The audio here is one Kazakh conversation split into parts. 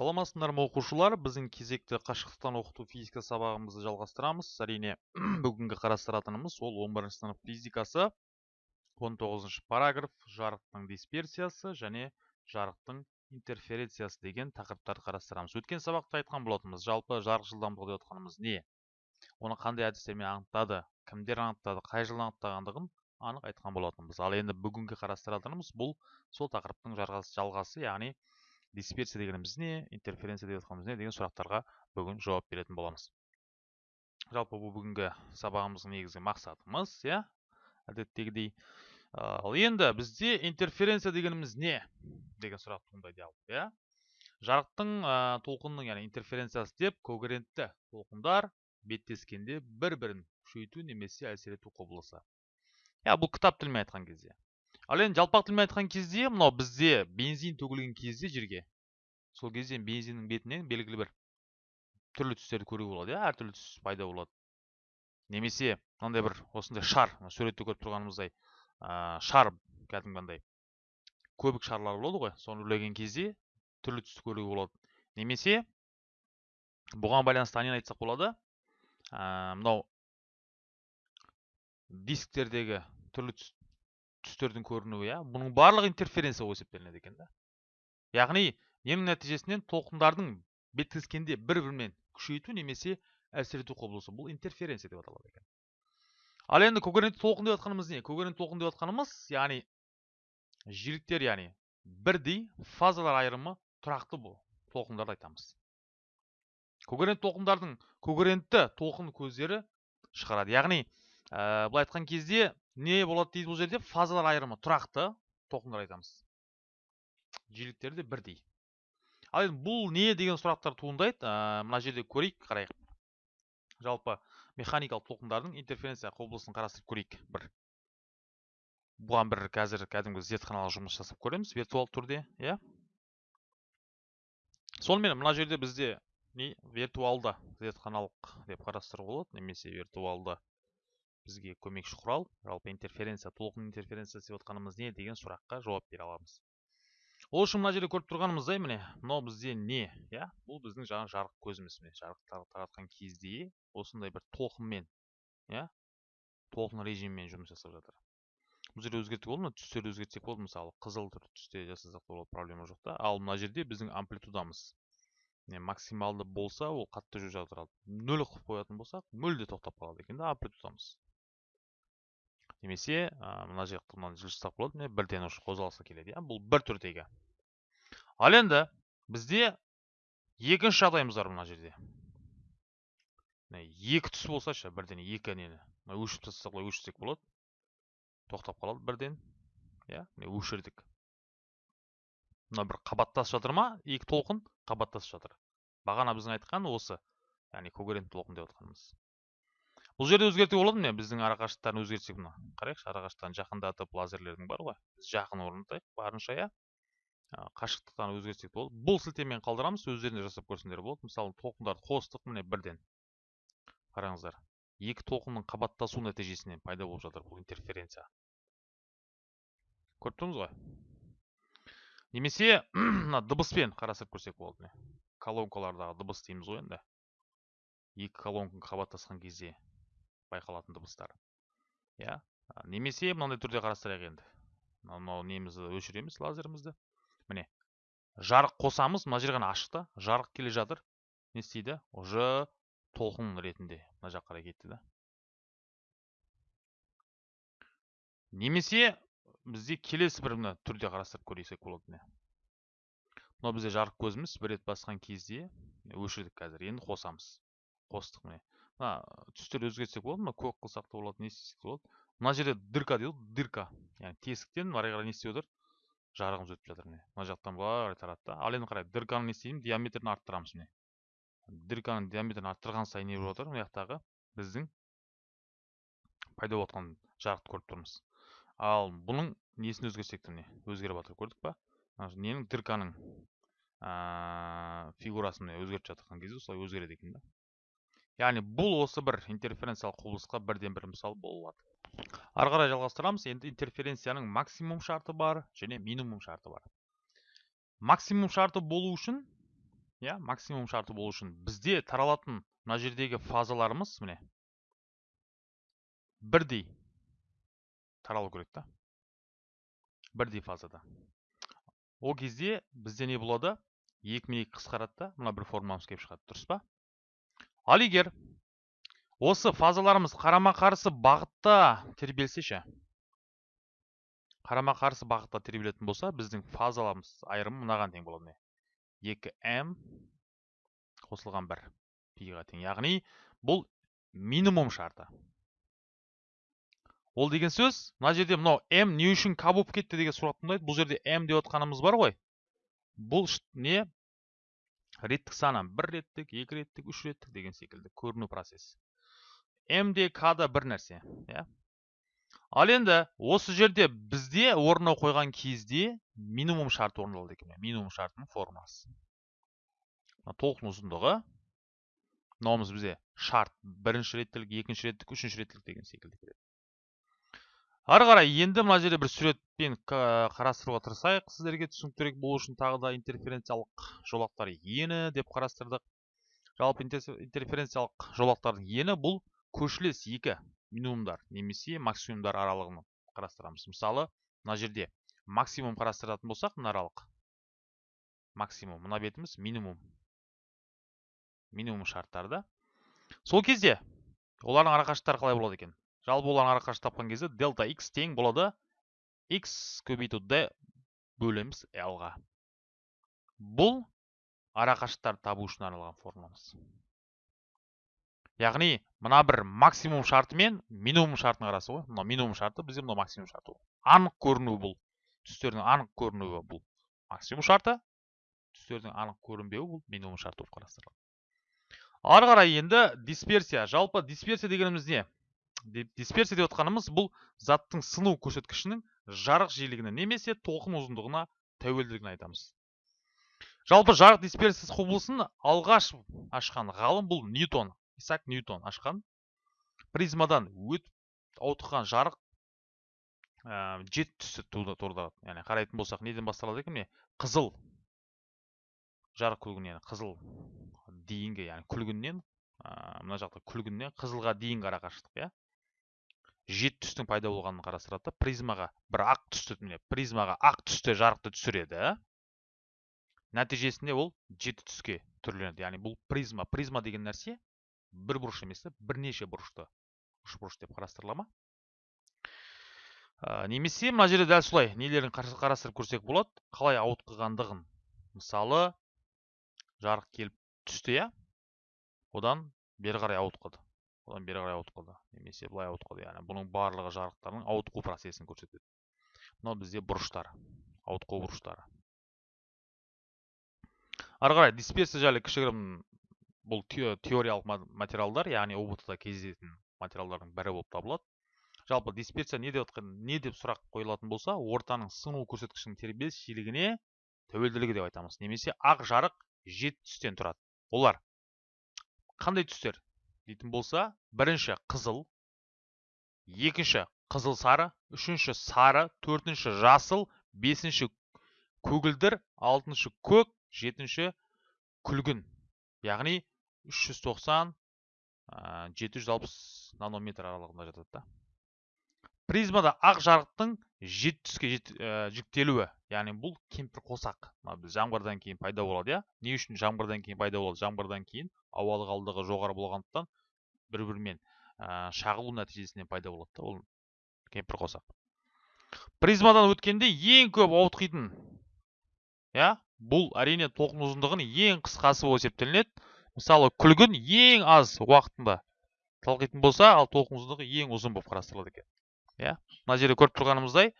саламатсыңдар ма оқушылар? Біздің кезекті қашықтықтан оқыту физика сабағымызды жалғастырамыз. Әрине бүгінгі қарастыратынымыз ол 11 сынып физикасы 19 параграф жарықтың дисперсиясы және жарықтың интерференциясы деген тақырыптарды қарастырамыз. Өткен сабақта айтқан болатынбыз жалпы жарық жылдамдығы деп отқанымыз не? Оны қандай әдістермен анықтады? Кімдер анықтады? Қай жылы анықтағандығын анық айтқан болатынбыз. Ал енді бүгінгі қарастыратынымыз бұл сол тақырыптың жалғасы яғни дисперсия дегеніміз не интерференция деп жатқанымыз не деген сұрақтарға бүгін жауап беретін боламыз. Жалпы бұл бүгінгі сабағымыздың негізгі мақсатымыз иә әдеттегідей ал енді бізде интерференция дегеніміз не? деген сұрақ туындайды иә. Жарықтың толқынның яғни интерференциясы деп когерентті толқындар беттескенде бір бірін күшейту немесе әсер ету құбылысы. Иә бұл кітап тілімен айтқан кезде. Ал енді жалпақ тілмен айтқан кезде мынау бізде бензин төгілген кезде жерге сол кезде бензиннің бетінен белгілі бір түрлі түстерді көруге болады иә әртүрлі түс пайда болады. Немесе мынандай бір осындай шар суретте көріп тұрғанымыздай ә, шар кәдімгі андай көбік шарлар болады ғой соны үрлеген кезде түрлі түсті көруге болады. Немесе бұған байланысты нені айтсақ болады ә, мынау дисктердегі түрлі түс түстердің көрінуі иә. Бұның барлығы интерференция болып есептелінеді екен да яғни ненің нәтижесінен толқындардың беттескенде бір бірімен күшейту немесе әсер ету құбылысы. Бұл интерференция деп аталады екен. Ал енді когерентті толқын деп жатқанымыз не? Когерентті толқын деп жатқанымыз яғни жиіліктер яғни бірдей фазалар айырымы тұрақты толқындарды айтамыз. Когерент толқындардың когерентті толқын көздері шығарады. Яғни ә, былай айтқан кезде не болады дейді бұл жерде? Фазалар айырымы тұрақты. Толқындар айтамыз. Жиіліктері де бірдей. Ал енді бұл не деген сұрақтар туындайды? Ә, мына жерде көрейік қарайық. Жалпы механикалық толқындардың интерференция құбылысын қарастырып көрейік бір. Бұған бір қазір кәдімгі зертханалық жұмыс жасап көреміз виртуалды түрде иә? Сонымен мына жерде бізде не? Виртуалды зертханалық деп қарастыруға болады немесе виртуалды бізге көмекші құрал жалпы интерференция толқын интерференциясы деп отқанымыз не деген сұраққа жауап бере аламыз. Ол үшін мына жерде көріп тұрғанымыздай міне мынау бізде не иә? Бұл біздің жаңа жарық көзіміз міне жарық таратқан кезде осындай бір толқынмен иә? Толқын режиммен жұмыс жасап жатыр. Бұл жерде өзгертуге болады ма? Түстерді өзгертсек болады мысалы. Қызыл түсте жасасақ болады проблема жоқ та. Ал мына жерде біздің амплитудамыз. Максималды болса ол қатты жүріп жатыр нөл қылып қоятын болсақ мүлде тоқтап қалады екен да амплитудамыз. Немесе мына жақты мынаны жылжытсақ болады міне бірден уже қозғалысы келеді иә? Бұл бір түрдегі ал енді бізде екінші жағдайымыз бар мына жерде. Екі түс болса ше бірден екі нені. Өшіріп тастасақ былай өшірсек болады. Тоқтап қалады бірден иә? Міне өшірдік. Мына бір қабаттасып жатыр ма? Екі толқын қабаттасып жатыр. Бағана біздің айтқан осы яғни когерент толқын деп отқанымыз бұл жерде өзгертуге болады ма біздің арақашықтықтарын өзгертсек мына қарайықшы арақашықтықтарын жақындатып лазерлердің бар ғой. Біз жақын орнатайық барынша иә. Қашықтықтан өзгертсек болады. Бұл сілтемені қалдырамыз өздеріне жасап көрсеңдер болады. Мысалы толқындарды қостық міне бірден. Қараңыздар екі толқынның қабаттасу нәтижесінен пайда болып жатыр бұл интерференция. Көріп тұрмыз ғой? Немесе мына дыбыспен қарастырып көрсек болады міне. Колонкалардағы дыбыс дейміз ғой енді. Екі колонка қабаттасқан кезде. Байқалатын дыбыстар. Иә немесе мынандай түрде қарастырайық енді. Мынау немізді өшіреміз лазерімізді. Міне жарық қосамыз мына жер ғана ашық та жарық келе жатыр. Не істейді? Уже толқын ретінде мына жаққа қарай кетті да. Немесе бізде келесі бір мына түрде қарастырып көрсек болады міне мынау бізде жарық көзіміз бір рет басқан кезде өшірдік қазір енді қосамыз. Қостық міне. Мына түстерді өзгертсек болады ма? Көк қылсақ та болады не істесек те болады. Мына жерде дырка дейді ғой дырка. Яғни тесіктен ары қарай не істеп жатыр жарығымыз өтіп жатыр міне. Мына жақтан былай қарай тарады да. Ал енді қарай дырканы не істеймін? Диаметрін арттырамыз міне. Дырканың диаметрін арттырған сайын не болып жатыр мына жақтағы біздің пайда болып жатқан жарықты көріп тұрмыз. Ал бұның несін өзгертсек те міне? Өзгеріп жатыр көрдік па? Ненің дырканың фигурасын өзгертіп жатқан кезде осылай өзгереді екен да. Яғни бұл осы бір интерференциялық құбылысқа бірден бір мысал бола алады ары қарай жалғастырамыз енді интерференцияның максимум шарты бар және минимум шарты бар. Максимум шарты болу үшін иә максимум шарты болу үшін бізде таралатын мына жердегі фазаларымыз міне бірдей таралу керек та. Бірдей фазада. Ол кезде бізде не болады? Екі мен екі қысқарады да мына бір формуламыз келіп шығады дұрыс па? Ал егер осы фазаларымыз қарама қарсы бағытта тербелсе ше? Қарама қарсы бағытта тербелетін болса біздің фазаларымыз айырымы мынаған тең болады міне. Екі м қосылған бір пиға тең. Яғни бұл минимум шарты. Ол деген сөз мына жерде мынау м не үшін к болып кетті деген сұрақ туындайды. Бұл жерде м деп отқанымыз бар ғой. Бұл не? Реттік саны бір реттік екі реттік үш реттік деген секілді көріну процесі м де к да бір нәрсе иә ал енді осы жерде бізде орнына қойған кезде минимум шарт орындалды екен минимум шартының формуласы толқын ұзындығы мынауымыз бізде шарт бірінші реттілік екінші реттік үшінші реттілік деген секілді келеді ары қарай енді мына жерде бір суретпен қарастыруға тырысайық. Сіздерге түсініктірек болу үшін тағы да интерференциялық жолақтар ені деп қарастырдық. Жалпы интерференциялық жолақтардың ені бұл көршілес екі минимумдар немесе максимумдар аралығын қарастырамыз. Мысалы мына жерде максимум қарастыратын болсақ мына аралық максимум мына бетіміз минимум. Минимум шарттарды сол кезде олардың арақашықтықтары қалай болады екен? Жалпы олардың арақашықтық тапқан кезде дельта x тең болады. X көбейту d бөлеміз l-ға бұл арақашықтықтарды табу үшін арналған формуламыз яғни мына бір максимум шарты мен минимум шартының арасы ғой. Мынау минимум шарты бізде мынау максимум шарты анық көрінуі бұл. Түстердің анық көрінуі бұл. Максимум шарты түстердің анық көрінбеуі бұл минимум шарты болып қарастырылады. Ары қарай енді дисперсия. Жалпы дисперсия дегеніміз не? Дисперсия деп отқанымыз бұл заттың сыну көрсеткішінің жарық жиілігіне немесе толқын ұзындығына тәуелділігін айтамыз. Жалпы жарық дисперсиясы құбылысын алғаш ашқан ғалым бұл ньютон исаак ньютон ашқан. Призмадан өтіп ауытқыған жарық ә, жеті түсті туындады яғни қарайтын болсақ неден басталады екен міне? Қызыл жарық күлгінен қызыл дейінгі яғни күлгіннен ә, мына жақта күлгіннен қызылға дейінгі арақашықтық иә? Жеті түстің пайда болғанын қарастырады да призмаға бір ақ түсті міне призмаға ақ түсті жарықты түсіреді. Нәтижесінде ол жеті түске түрленеді. Яғни бұл призма призма деген нәрсе бір бұрыш емес бірнеше бұрышты бұрыш деп қарастырыла ма? Ә, немесе мына жерде дәл солай нелерін қарастырып көрсек болады. Қалай ауытқығандығын. Мысалы жарық келіп түсті иә одан бері қарай ауытқыды. Одан бері қарай ауытқыды немесе былай ауытқыды яғни. Бұның барлығы жарықтардың ауытқу процесін көрсетеді. Мынау бізде бұрыштар ауытқу бұрыштары. Ары қарай дисперсия жайлы кішігірім бұл теориялық материалдар яғни ұбт да кездесетін материалдардың бірі болып табылады. Жалпы дисперсия не деп отқан не деп сұрақ қойылатын болса ортаның сыну көрсеткішінің тербеліс жиілігіне тәуелділігі деп айтамыз. Немесе ақ жарық жеті түстен тұрады. Олар қандай түстер? Дейтін болса бірінші қызыл екінші қызыл сары үшінші сары төртінші жасыл бесінші көгілдір алтыншы көк жетінші күлгін. Яғни 390 760 нанометр аралығында жатады да. Призмада ақ жарықтың жеті түске жіктелуі яғни бұл кемпір қосақ. Біз жаңбырдан кейін пайда болады иә? Не үшін жаңбырдан кейін пайда болады? Жаңбырдан кейін ауа ылғалдығы жоғары болғандықтан бір бірімен ә, шағылу нәтижесінен пайда болады да ол кемпір қосақ. Призмадан өткенде ең көп ауытқитын иә бұл әрине толқын ұзындығының ең қысқасы болып есептелінеді. Мысалы күлгін ең аз уақытында талқитын болса ал толқын ұзындығы ең ұзын болып қарастырылады екен иә. Мына жерде көріп тұрғанымыздай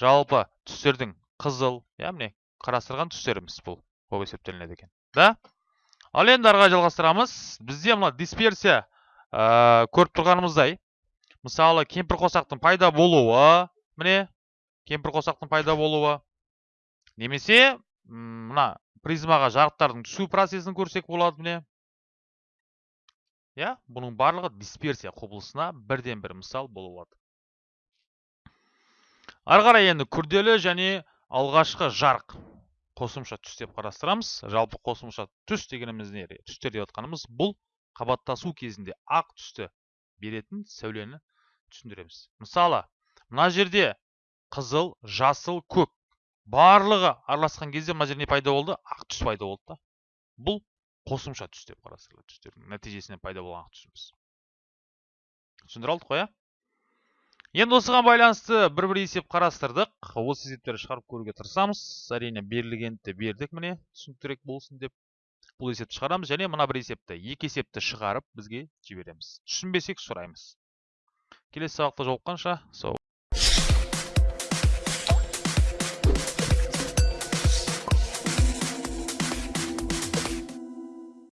жалпы түстердің қызыл иә міне қарастырған түстеріміз бұл болып есептелінеді екен да? Ал енді ары жалғастырамыз. Бізде мына дисперсия ә, көріп тұрғанымыздай мысалы кемпір қосақтың пайда болуы міне кемпір қосақтың пайда болуы немесе мына призмаға жарықтардың түсу процесін көрсек болады міне. Иә бұның барлығы дисперсия құбылысына бірден бір мысал бола алады ары қарай енді күрделі және алғашқы жарық. Қосымша түс деп қарастырамыз. Жалпы қосымша түс дегеніміз не? Түстер деп жатқанымыз бұл қабаттасу кезінде ақ түсті беретін сәулені түсіндіреміз. Мысалы мына жерде қызыл жасыл көк барлығы араласқан кезде мына жерде не пайда болды? Ақ түс пайда болды да. Бұл қосымша түс деп қарастырылады түстердің нәтижесінен пайда болған түсіміз. Түсіндіре алдық қой иә енді осыған байланысты бір бір есеп қарастырдық. Осы есептерді шығарып көруге тырысамыз. Әрине берілгенді бердік міне. Түсініктірек болсын деп бұл есепті шығарамыз. Және мына бір есепті екі есепті шығарып бізге жібереміз. Түсінбесек сұраймыз. Келесі сабақта жолыққанша сау